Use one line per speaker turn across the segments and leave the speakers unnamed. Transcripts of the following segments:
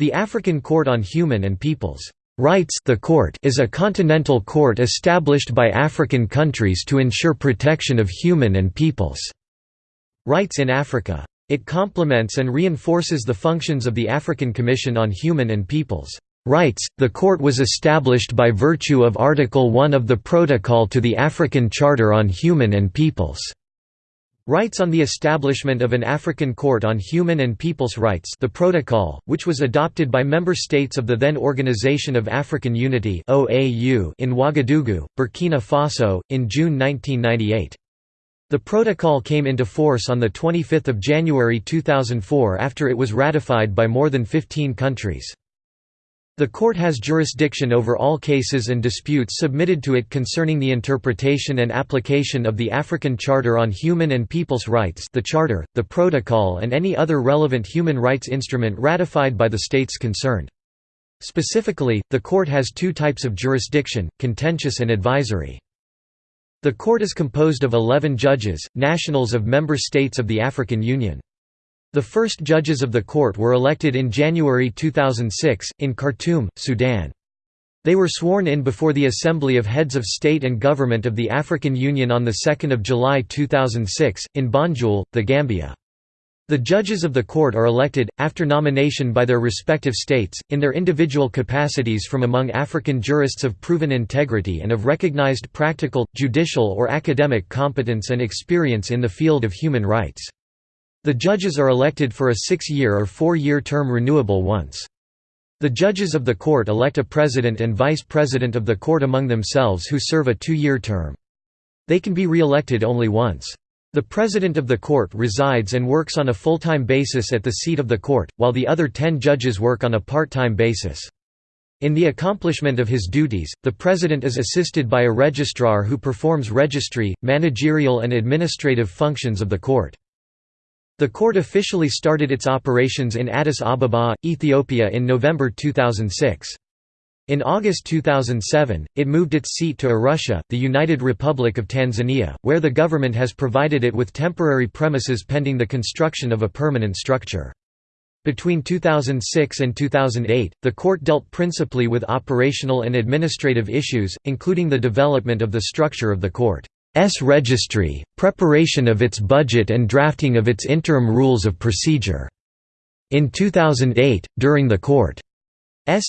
The African Court on Human and People's Rights the court is a continental court established by African countries to ensure protection of human and people's rights in Africa. It complements and reinforces the functions of the African Commission on Human and People's Rights. The court was established by virtue of Article 1 of the Protocol to the African Charter on Human and People's Rights on the establishment of an African Court on Human and People's Rights the Protocol, which was adopted by member states of the then Organization of African Unity in Ouagadougou, Burkina Faso, in June 1998. The protocol came into force on 25 January 2004 after it was ratified by more than 15 countries. The court has jurisdiction over all cases and disputes submitted to it concerning the interpretation and application of the African Charter on Human and People's Rights the Charter, the Protocol and any other relevant human rights instrument ratified by the states concerned. Specifically, the court has two types of jurisdiction, contentious and advisory. The court is composed of 11 judges, nationals of member states of the African Union. The first judges of the court were elected in January 2006, in Khartoum, Sudan. They were sworn in before the Assembly of Heads of State and Government of the African Union on 2 July 2006, in Banjul, the Gambia. The judges of the court are elected, after nomination by their respective states, in their individual capacities from among African jurists of proven integrity and of recognized practical, judicial or academic competence and experience in the field of human rights. The judges are elected for a six-year or four-year term renewable once. The judges of the court elect a president and vice president of the court among themselves who serve a two-year term. They can be re-elected only once. The president of the court resides and works on a full-time basis at the seat of the court, while the other ten judges work on a part-time basis. In the accomplishment of his duties, the president is assisted by a registrar who performs registry, managerial and administrative functions of the court. The court officially started its operations in Addis Ababa, Ethiopia in November 2006. In August 2007, it moved its seat to Arusha, the United Republic of Tanzania, where the government has provided it with temporary premises pending the construction of a permanent structure. Between 2006 and 2008, the court dealt principally with operational and administrative issues, including the development of the structure of the court. S registry, preparation of its budget and drafting of its interim rules of procedure. In 2008, during the court's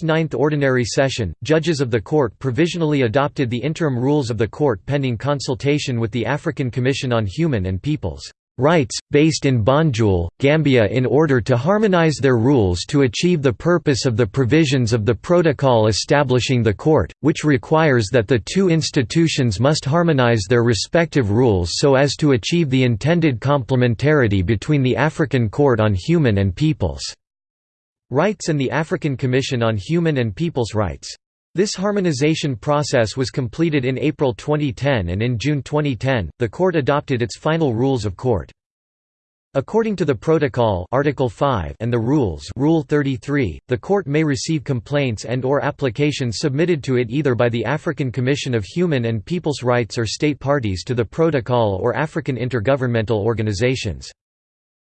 ninth ordinary session, judges of the court provisionally adopted the interim rules of the court pending consultation with the African Commission on Human and Peoples' rights, based in Banjul, Gambia in order to harmonize their rules to achieve the purpose of the provisions of the protocol establishing the court, which requires that the two institutions must harmonize their respective rules so as to achieve the intended complementarity between the African Court on Human and People's Rights and the African Commission on Human and People's Rights. This harmonization process was completed in April 2010 and in June 2010, the court adopted its final rules of court. According to the Protocol Article 5 and the Rules Rule 33, the court may receive complaints and or applications submitted to it either by the African Commission of Human and People's Rights or state parties to the Protocol or African intergovernmental organizations.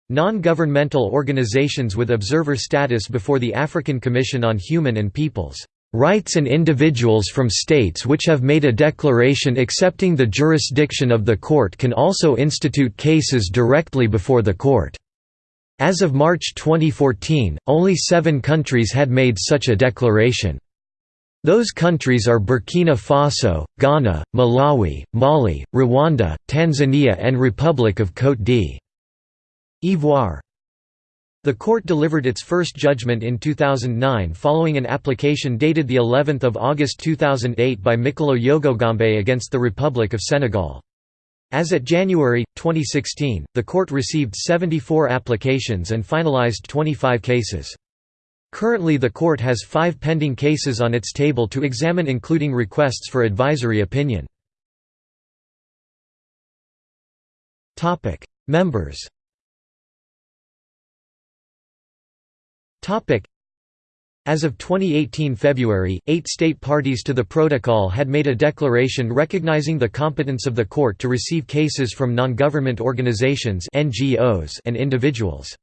Non-governmental organizations with observer status before the African Commission on Human and People's Rights and individuals from states which have made a declaration accepting the jurisdiction of the court can also institute cases directly before the court. As of March 2014, only seven countries had made such a declaration. Those countries are Burkina Faso, Ghana, Malawi, Mali, Rwanda, Tanzania and Republic of Côte d'Ivoire. The court delivered its first judgment in 2009 following an application dated the 11th of August 2008 by Mikolo Yogogombaye against the Republic of Senegal. As at January 2016, the court received 74 applications and finalized 25 cases. Currently the court has 5 pending cases on its table to examine including requests for advisory opinion. Members As of 2018 February, eight state parties to the protocol had made a declaration recognizing the competence of the court to receive cases from non-government organizations NGOs and individuals.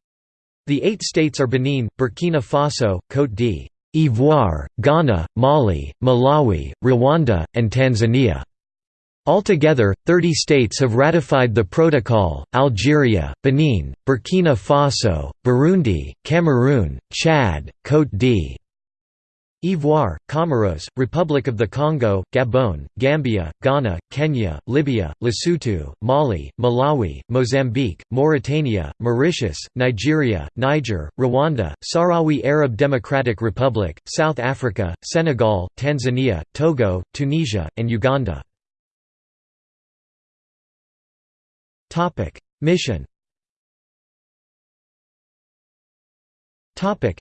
The eight states are Benin, Burkina Faso, Côte d'Ivoire, Ghana, Mali, Malawi, Rwanda, and Tanzania. Altogether, 30 states have ratified the protocol, Algeria, Benin, Burkina Faso, Burundi, Cameroon, Chad, Côte d'Ivoire, Comoros, Republic of the Congo, Gabon, Gambia, Ghana, Kenya, Libya, Lesotho, Mali, Malawi, Mozambique, Mauritania, Mauritius, Nigeria, Niger, Rwanda, Sahrawi Arab Democratic Republic, South Africa, Senegal, Tanzania, Togo, Tunisia, and Uganda. Mission. Topic: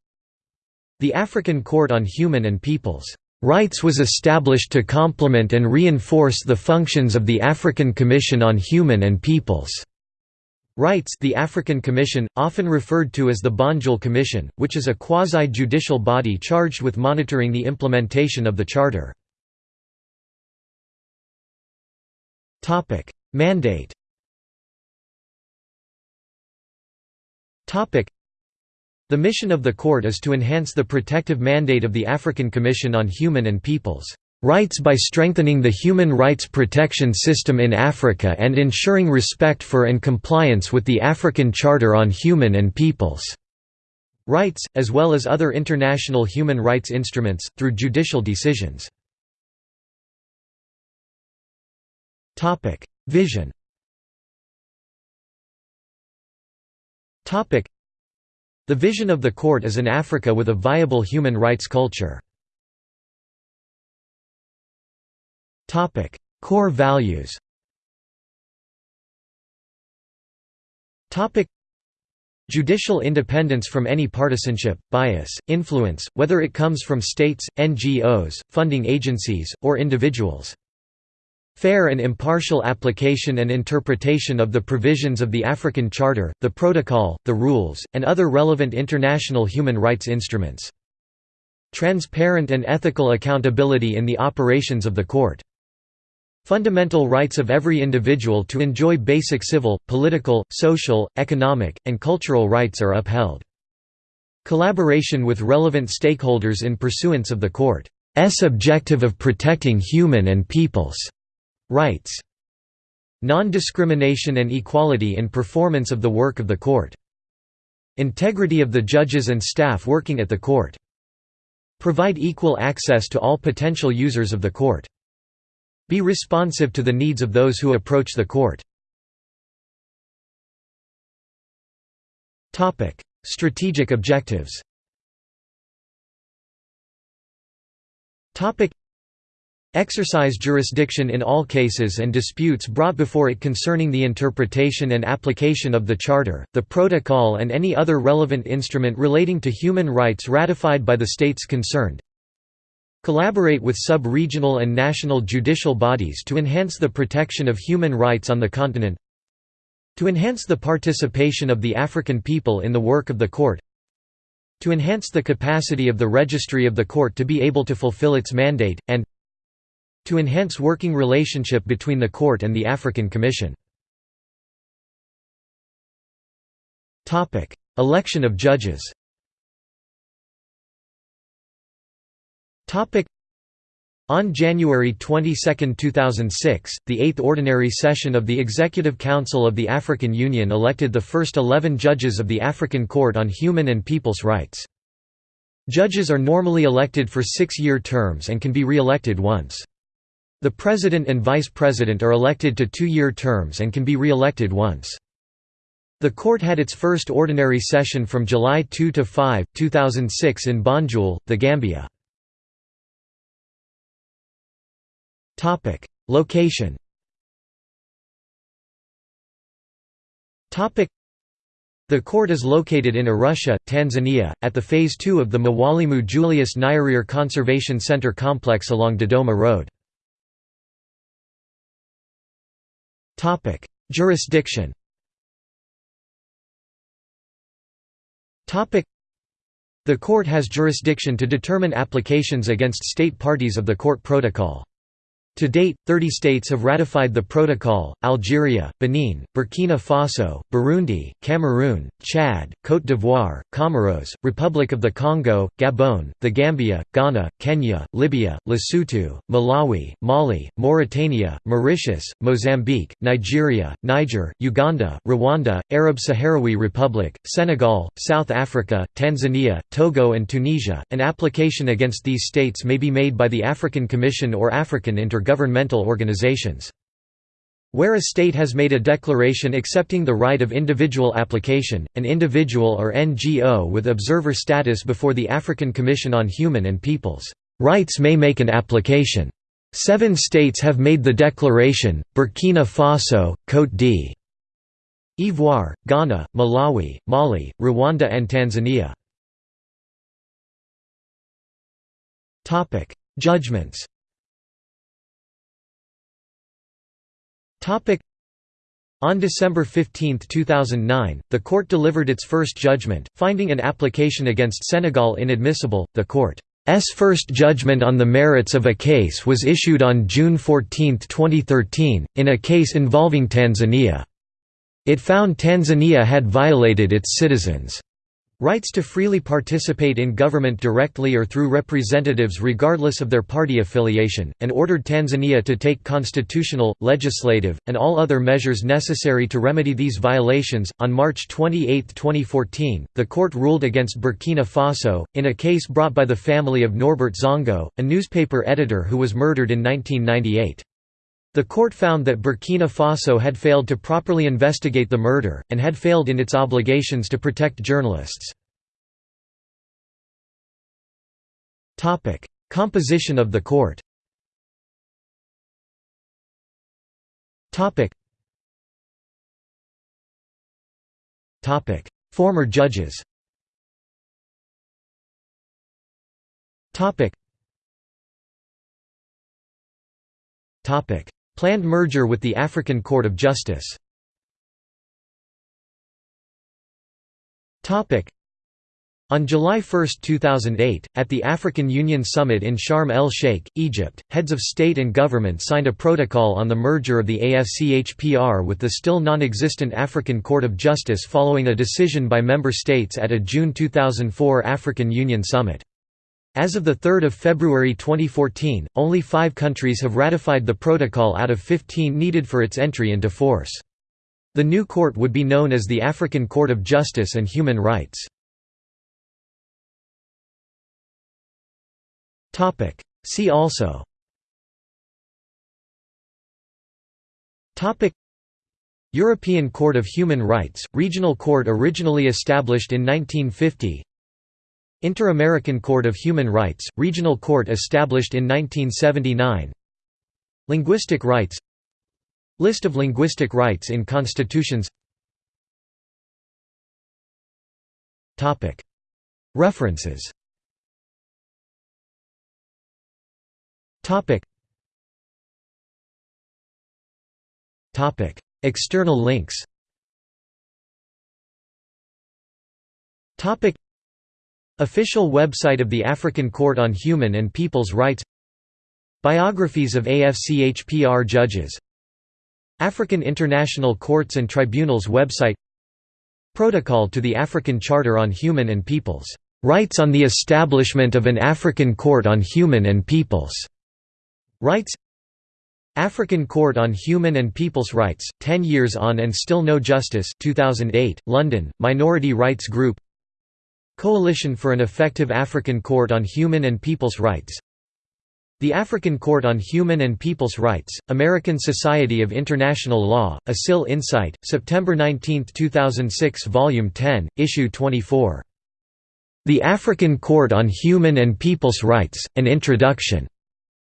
The African Court on Human and Peoples' Rights was established to complement and reinforce the functions of the African Commission on Human and Peoples' Rights. The African Commission, often referred to as the Banjul Commission, which is a quasi-judicial body charged with monitoring the implementation of the Charter. Mandate The mission of the Court is to enhance the protective mandate of the African Commission on Human and Peoples' Rights by strengthening the human rights protection system in Africa and ensuring respect for and compliance with the African Charter on Human and Peoples' Rights, as well as other international human rights instruments, through judicial decisions. Vision The vision of the court is an Africa with a viable human rights culture. Core values Judicial independence from any partisanship, bias, influence, whether it comes from states, NGOs, funding agencies, or individuals. Fair and impartial application and interpretation of the provisions of the African Charter, the Protocol, the rules, and other relevant international human rights instruments. Transparent and ethical accountability in the operations of the court. Fundamental rights of every individual to enjoy basic civil, political, social, economic, and cultural rights are upheld. Collaboration with relevant stakeholders in pursuance of the Court's objective of protecting human and people's Rights. Non-discrimination and equality in performance of the work of the court. Integrity of the judges and staff working at the court. Provide equal access to all potential users of the court. Be responsive to the needs of those who approach the court. Strategic objectives exercise jurisdiction in all cases and disputes brought before it concerning the interpretation and application of the Charter, the Protocol and any other relevant instrument relating to human rights ratified by the states concerned. Collaborate with sub-regional and national judicial bodies to enhance the protection of human rights on the continent. To enhance the participation of the African people in the work of the Court to enhance the capacity of the registry of the court to be able to fulfill its mandate, and to enhance working relationship between the court and the African Commission. Election of judges on January 22, 2006, the Eighth Ordinary Session of the Executive Council of the African Union elected the first eleven judges of the African Court on Human and People's Rights. Judges are normally elected for six-year terms and can be re-elected once. The President and Vice President are elected to two-year terms and can be re-elected once. The court had its first ordinary session from July 2 to 5, 2006 in Banjul, The Gambia. Location the court is located in Arusha, Tanzania, at the Phase 2 of the Mwalimu Julius Nyerere Conservation Center complex along Dodoma Road. Topic: Jurisdiction. Topic: The court has jurisdiction to determine applications against state parties of the court protocol. To date, 30 states have ratified the protocol, Algeria, Benin, Burkina Faso, Burundi, Cameroon, Chad, Côte d'Ivoire, Comoros, Republic of the Congo, Gabon, the Gambia, Ghana, Kenya, Libya, Lesotho, Malawi, Mali, Mauritania, Mauritius, Mozambique, Nigeria, Niger, Uganda, Rwanda, Arab Sahrawi Republic, Senegal, South Africa, Tanzania, Togo and Tunisia. An application against these states may be made by the African Commission or African Inter governmental organizations. Where a state has made a declaration accepting the right of individual application, an individual or NGO with observer status before the African Commission on Human and Peoples' Rights may make an application. Seven states have made the declaration, Burkina Faso, Côte d'Ivoire, Ghana, Malawi, Mali, Rwanda and Tanzania. Judgments On December 15, 2009, the court delivered its first judgment, finding an application against Senegal inadmissible. The court's first judgment on the merits of a case was issued on June 14, 2013, in a case involving Tanzania. It found Tanzania had violated its citizens' Rights to freely participate in government directly or through representatives regardless of their party affiliation, and ordered Tanzania to take constitutional, legislative, and all other measures necessary to remedy these violations. On March 28, 2014, the court ruled against Burkina Faso, in a case brought by the family of Norbert Zongo, a newspaper editor who was murdered in 1998. The court found that Burkina Faso had failed to properly investigate the murder, and had failed in its obligations to protect journalists. Composition of the court Former judges Planned merger with the African Court of Justice on July 1, 2008, at the African Union Summit in Sharm el-Sheikh, Egypt, heads of state and government signed a protocol on the merger of the AFCHPR with the still non-existent African Court of Justice following a decision by member states at a June 2004 African Union Summit. As of 3 February 2014, only five countries have ratified the protocol out of 15 needed for its entry into force. The new court would be known as the African Court of Justice and Human Rights. See also European Court of Human Rights, regional court originally established in 1950 Inter-American Court of Human Rights, regional court established in 1979 Linguistic rights. List of linguistic rights in constitutions. References. External links Official website of the African Court on Human and People's Rights. Biographies of AFCHPR judges. African International Courts and Tribunals website. Protocol to the African Charter on Human and People's Rights on the establishment of an African Court on Human and People's Rights. African Court on Human and People's Rights, 10 Years on and Still No Justice 2008, London, Minority Rights Group Coalition for an Effective African Court on Human and People's Rights The African Court on Human and People's Rights, American Society of International Law, ASIL Insight, September 19, 2006 Volume 10, Issue 24. The African Court on Human and People's Rights, An Introduction.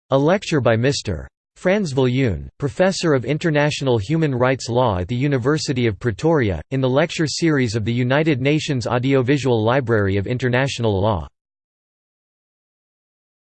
A lecture by Mr. Frans Viljoen, Professor of International Human Rights Law at the University of Pretoria, in the lecture series of the United Nations Audiovisual Library of International Law.